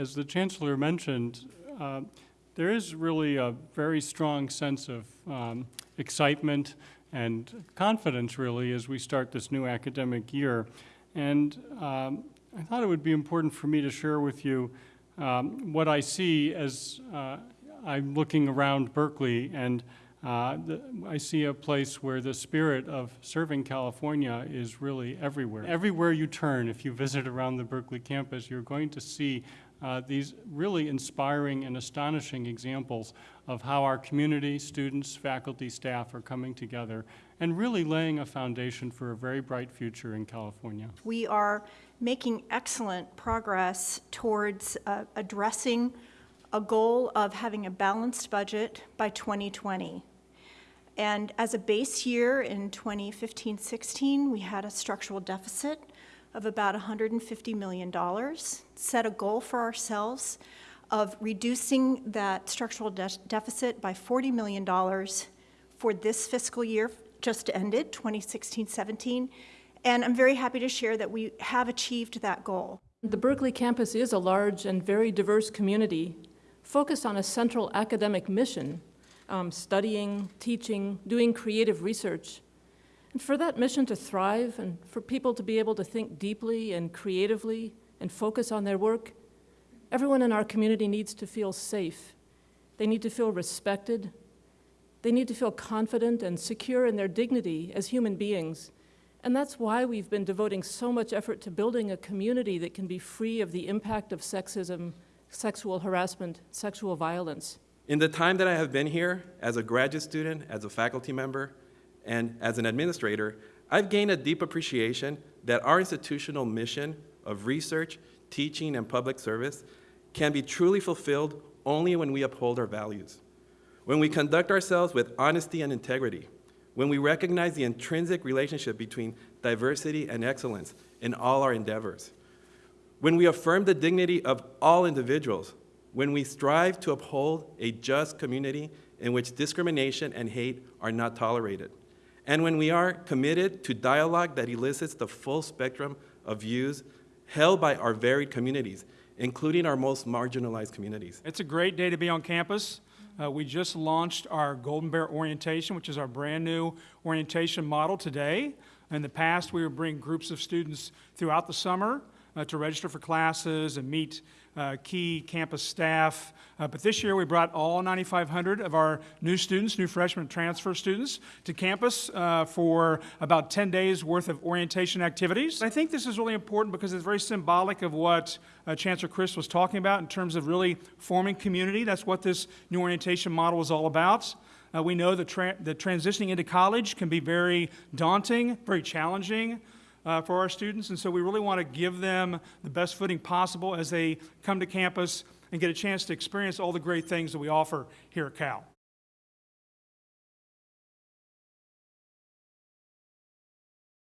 as the Chancellor mentioned, uh, there is really a very strong sense of um, excitement and confidence, really, as we start this new academic year. And um, I thought it would be important for me to share with you um, what I see as uh, I'm looking around Berkeley, and uh, the, I see a place where the spirit of serving California is really everywhere. Everywhere you turn, if you visit around the Berkeley campus, you're going to see uh, these really inspiring and astonishing examples of how our community, students, faculty, staff are coming together and really laying a foundation for a very bright future in California. We are making excellent progress towards uh, addressing a goal of having a balanced budget by 2020. And as a base year in 2015-16, we had a structural deficit of about $150 million, set a goal for ourselves of reducing that structural de deficit by $40 million for this fiscal year just ended, 2016-17, and I'm very happy to share that we have achieved that goal. The Berkeley campus is a large and very diverse community focused on a central academic mission, um, studying, teaching, doing creative research, and for that mission to thrive and for people to be able to think deeply and creatively and focus on their work, everyone in our community needs to feel safe. They need to feel respected. They need to feel confident and secure in their dignity as human beings. And that's why we've been devoting so much effort to building a community that can be free of the impact of sexism, sexual harassment, sexual violence. In the time that I have been here, as a graduate student, as a faculty member, and as an administrator, I've gained a deep appreciation that our institutional mission of research, teaching, and public service can be truly fulfilled only when we uphold our values. When we conduct ourselves with honesty and integrity, when we recognize the intrinsic relationship between diversity and excellence in all our endeavors, when we affirm the dignity of all individuals, when we strive to uphold a just community in which discrimination and hate are not tolerated, and when we are committed to dialogue that elicits the full spectrum of views held by our varied communities, including our most marginalized communities. It's a great day to be on campus. Uh, we just launched our Golden Bear Orientation, which is our brand new orientation model today. In the past, we would bring groups of students throughout the summer uh, to register for classes and meet uh, key campus staff. Uh, but this year we brought all 9,500 of our new students, new freshman transfer students, to campus uh, for about 10 days worth of orientation activities. I think this is really important because it's very symbolic of what uh, Chancellor Christ was talking about in terms of really forming community. That's what this new orientation model is all about. Uh, we know that, tra that transitioning into college can be very daunting, very challenging uh, for our students. And so we really want to give them the best footing possible as they come to campus and get a chance to experience all the great things that we offer here at Cal.